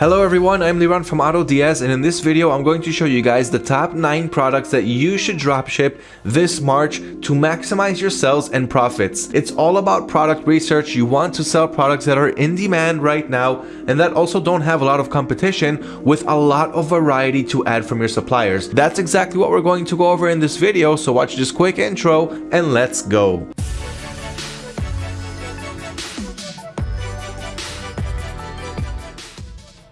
Hello everyone, I'm Liran from AutoDS and in this video I'm going to show you guys the top 9 products that you should dropship this March to maximize your sales and profits. It's all about product research. You want to sell products that are in demand right now and that also don't have a lot of competition with a lot of variety to add from your suppliers. That's exactly what we're going to go over in this video, so watch this quick intro and let's go.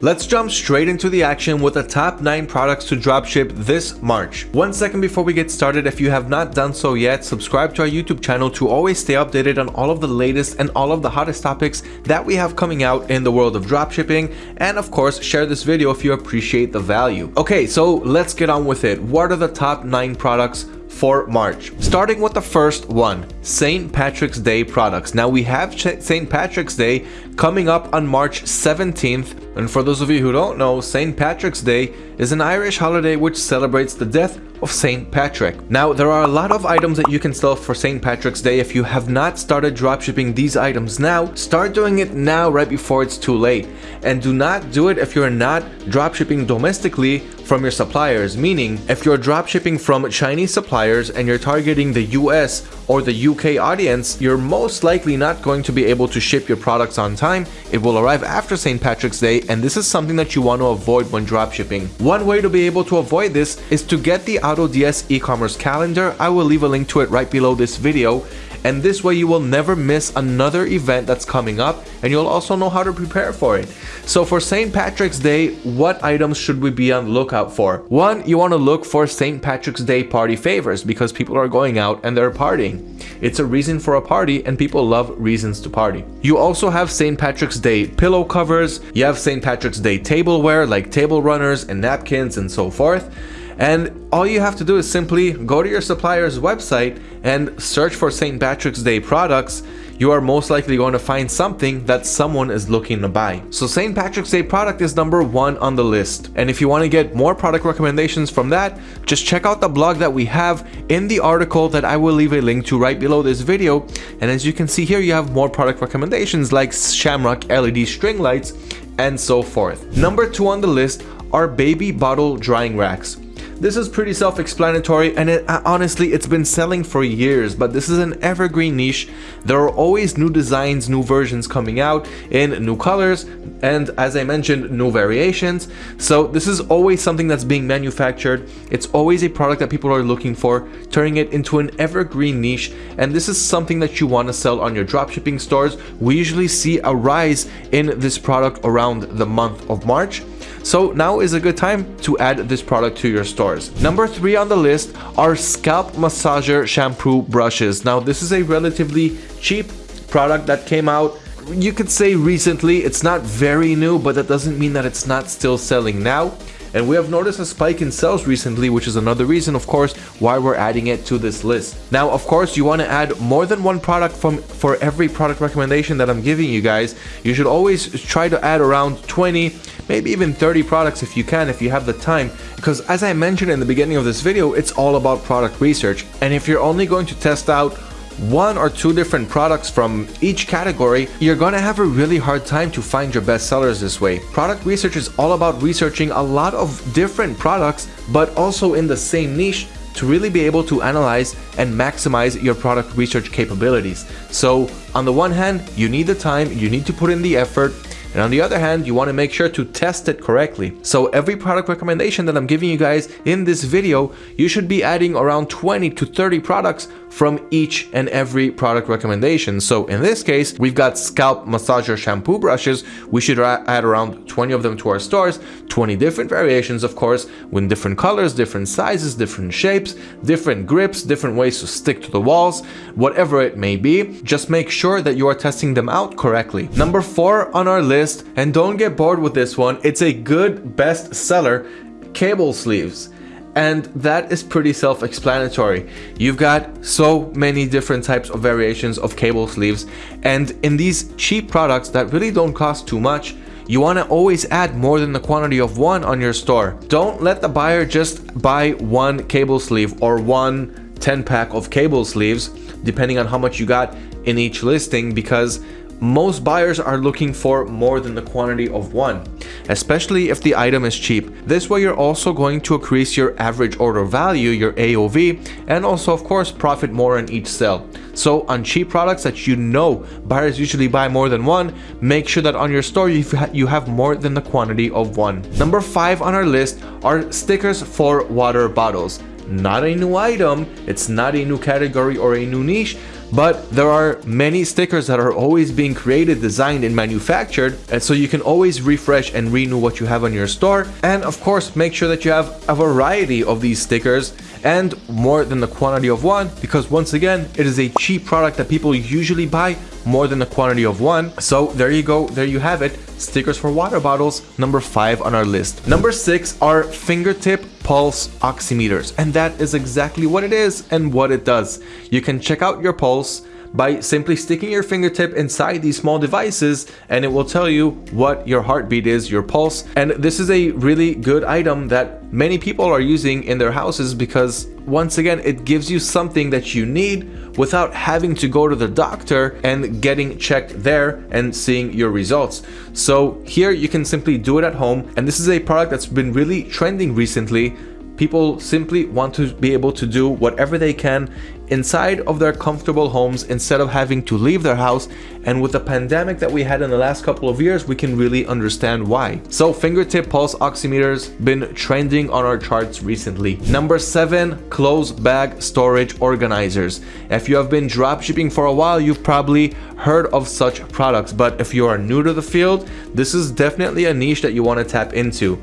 Let's jump straight into the action with the top 9 products to dropship this March. One second before we get started, if you have not done so yet, subscribe to our YouTube channel to always stay updated on all of the latest and all of the hottest topics that we have coming out in the world of dropshipping. And of course, share this video if you appreciate the value. Okay, so let's get on with it. What are the top 9 products for March. Starting with the first one, St. Patrick's Day products. Now we have St. Patrick's Day coming up on March 17th. And for those of you who don't know, St. Patrick's Day is an Irish holiday which celebrates the death of St. Patrick. Now, there are a lot of items that you can sell for St. Patrick's Day. If you have not started dropshipping these items now, start doing it now right before it's too late. And do not do it if you're not dropshipping domestically from your suppliers, meaning if you're dropshipping from Chinese suppliers and you're targeting the US or the UK audience, you're most likely not going to be able to ship your products on time. It will arrive after St. Patrick's Day and this is something that you want to avoid when dropshipping. One way to be able to avoid this is to get the AutoDS e-commerce calendar. I will leave a link to it right below this video and this way you will never miss another event that's coming up and you'll also know how to prepare for it. So for St. Patrick's Day, what items should we be on the lookout for? One, you want to look for St. Patrick's Day party favors because people are going out and they're partying. It's a reason for a party and people love reasons to party. You also have St. Patrick's Day pillow covers, you have St. Patrick's Day tableware like table runners and napkins and so forth. And all you have to do is simply go to your supplier's website and search for St. Patrick's Day products. You are most likely going to find something that someone is looking to buy. So St. Patrick's Day product is number one on the list. And if you want to get more product recommendations from that, just check out the blog that we have in the article that I will leave a link to right below this video. And as you can see here, you have more product recommendations like Shamrock LED string lights and so forth. Number two on the list are baby bottle drying racks. This is pretty self-explanatory and it, uh, honestly it's been selling for years but this is an evergreen niche. There are always new designs, new versions coming out in new colors and as I mentioned new variations. So this is always something that's being manufactured. It's always a product that people are looking for, turning it into an evergreen niche and this is something that you want to sell on your dropshipping stores. We usually see a rise in this product around the month of March. So now is a good time to add this product to your stores. Number three on the list are scalp massager shampoo brushes. Now this is a relatively cheap product that came out you could say recently it's not very new but that doesn't mean that it's not still selling now and we have noticed a spike in sales recently, which is another reason, of course, why we're adding it to this list. Now, of course, you want to add more than one product from for every product recommendation that I'm giving you guys. You should always try to add around 20, maybe even 30 products if you can, if you have the time. Because as I mentioned in the beginning of this video, it's all about product research. And if you're only going to test out one or two different products from each category, you're gonna have a really hard time to find your best sellers this way. Product research is all about researching a lot of different products, but also in the same niche to really be able to analyze and maximize your product research capabilities. So on the one hand, you need the time, you need to put in the effort, and on the other hand, you want to make sure to test it correctly. So every product recommendation that I'm giving you guys in this video, you should be adding around 20 to 30 products from each and every product recommendation. So in this case, we've got scalp massager shampoo brushes. We should add around 20 of them to our stores, 20 different variations, of course, with different colors, different sizes, different shapes, different grips, different ways to stick to the walls, whatever it may be. Just make sure that you are testing them out correctly. Number four on our list, and don't get bored with this one, it's a good best seller, cable sleeves and that is pretty self-explanatory. You've got so many different types of variations of cable sleeves and in these cheap products that really don't cost too much, you want to always add more than the quantity of one on your store. Don't let the buyer just buy one cable sleeve or one 10 pack of cable sleeves depending on how much you got in each listing because most buyers are looking for more than the quantity of one, especially if the item is cheap. This way you're also going to increase your average order value, your AOV, and also of course profit more in each sale. So on cheap products that you know buyers usually buy more than one, make sure that on your store you have more than the quantity of one. Number five on our list are stickers for water bottles. Not a new item, it's not a new category or a new niche, but there are many stickers that are always being created, designed, and manufactured, and so you can always refresh and renew what you have on your store. And of course, make sure that you have a variety of these stickers and more than the quantity of one because once again it is a cheap product that people usually buy more than the quantity of one. So there you go there you have it. Stickers for water bottles number five on our list. Number six are fingertip pulse oximeters and that is exactly what it is and what it does. You can check out your pulse by simply sticking your fingertip inside these small devices and it will tell you what your heartbeat is, your pulse. And this is a really good item that many people are using in their houses because once again, it gives you something that you need without having to go to the doctor and getting checked there and seeing your results. So here you can simply do it at home. And this is a product that's been really trending recently People simply want to be able to do whatever they can inside of their comfortable homes instead of having to leave their house and with the pandemic that we had in the last couple of years we can really understand why. So fingertip pulse oximeters been trending on our charts recently. Number 7 clothes bag storage organizers. If you have been dropshipping for a while you've probably heard of such products but if you are new to the field this is definitely a niche that you want to tap into.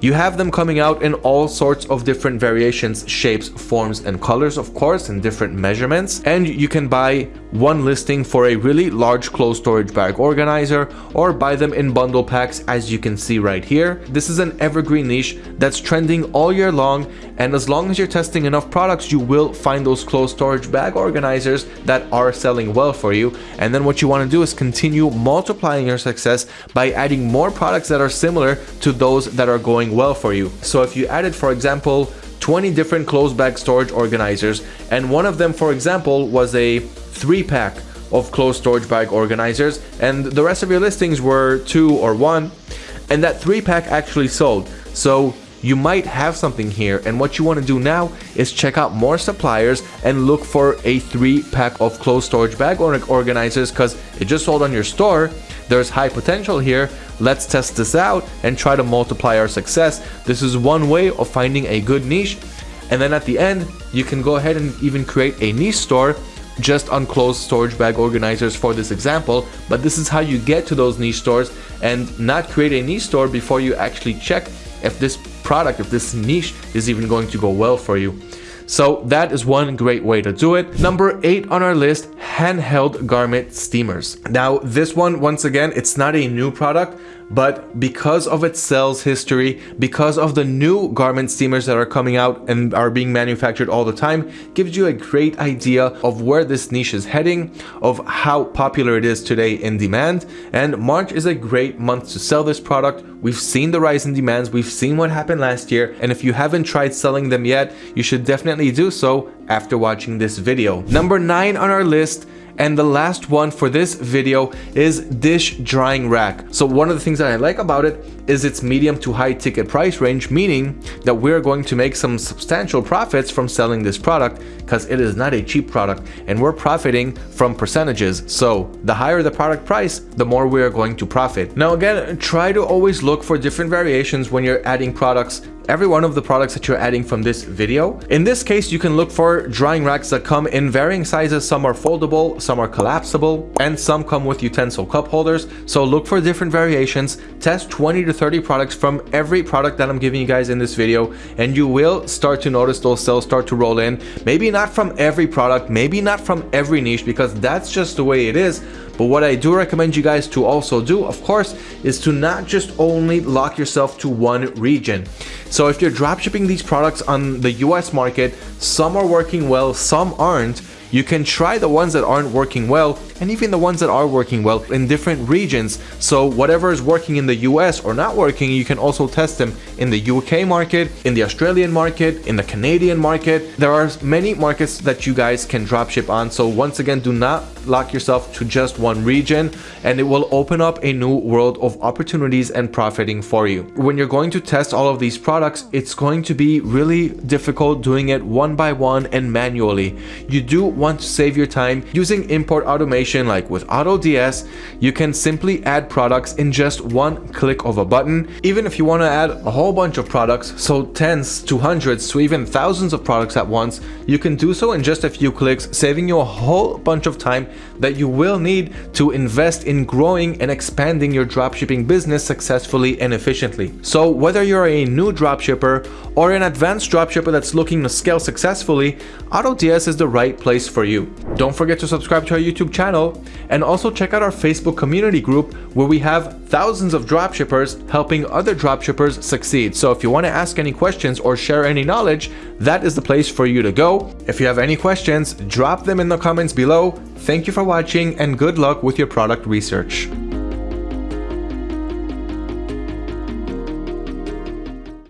You have them coming out in all sorts of different variations, shapes, forms, and colors, of course, and different measurements. And you can buy one listing for a really large clothes storage bag organizer or buy them in bundle packs as you can see right here. This is an evergreen niche that's trending all year long and as long as you're testing enough products you will find those clothes storage bag organizers that are selling well for you and then what you want to do is continue multiplying your success by adding more products that are similar to those that are going well for you. So if you added, for example, 20 different clothes bag storage organizers, and one of them, for example, was a three pack of closed storage bag organizers, and the rest of your listings were two or one, and that three pack actually sold. So you might have something here and what you want to do now is check out more suppliers and look for a three pack of closed storage bag organizers because it just sold on your store. There's high potential here. Let's test this out and try to multiply our success. This is one way of finding a good niche. And then at the end you can go ahead and even create a niche store just on closed storage bag organizers for this example but this is how you get to those niche stores and not create a niche store before you actually check if this product, if this niche is even going to go well for you. So that is one great way to do it. Number eight on our list, handheld garment steamers. Now this one, once again, it's not a new product, but because of its sales history, because of the new garment steamers that are coming out and are being manufactured all the time, gives you a great idea of where this niche is heading, of how popular it is today in demand. And March is a great month to sell this product. We've seen the rise in demands, we've seen what happened last year, and if you haven't tried selling them yet, you should definitely do so after watching this video. Number 9 on our list and the last one for this video is dish drying rack. So one of the things that I like about it is its medium to high ticket price range, meaning that we're going to make some substantial profits from selling this product because it is not a cheap product and we're profiting from percentages. So the higher the product price, the more we are going to profit. Now again, try to always look for different variations when you're adding products every one of the products that you're adding from this video. In this case, you can look for drying racks that come in varying sizes. Some are foldable, some are collapsible, and some come with utensil cup holders. So look for different variations, test 20 to 30 products from every product that I'm giving you guys in this video, and you will start to notice those sales start to roll in. Maybe not from every product, maybe not from every niche, because that's just the way it is, but what I do recommend you guys to also do, of course, is to not just only lock yourself to one region. So if you're dropshipping these products on the US market, some are working well, some aren't, You can try the ones that aren't working well and even the ones that are working well in different regions. So whatever is working in the US or not working, you can also test them in the UK market, in the Australian market, in the Canadian market. There are many markets that you guys can dropship on. So once again, do not lock yourself to just one region and it will open up a new world of opportunities and profiting for you. When you're going to test all of these products, it's going to be really difficult doing it one by one and manually. You do want to save your time using import automation like with AutoDS, you can simply add products in just one click of a button. Even if you want to add a whole bunch of products, so tens to hundreds to even thousands of products at once, you can do so in just a few clicks, saving you a whole bunch of time that you will need to invest in growing and expanding your dropshipping business successfully and efficiently. So whether you're a new dropshipper or an advanced dropshipper that's looking to scale successfully, AutoDS is the right place for you. Don't forget to subscribe to our YouTube channel and also check out our Facebook community group where we have thousands of dropshippers helping other dropshippers succeed. So if you want to ask any questions or share any knowledge, that is the place for you to go. If you have any questions, drop them in the comments below. Thank you for watching and good luck with your product research.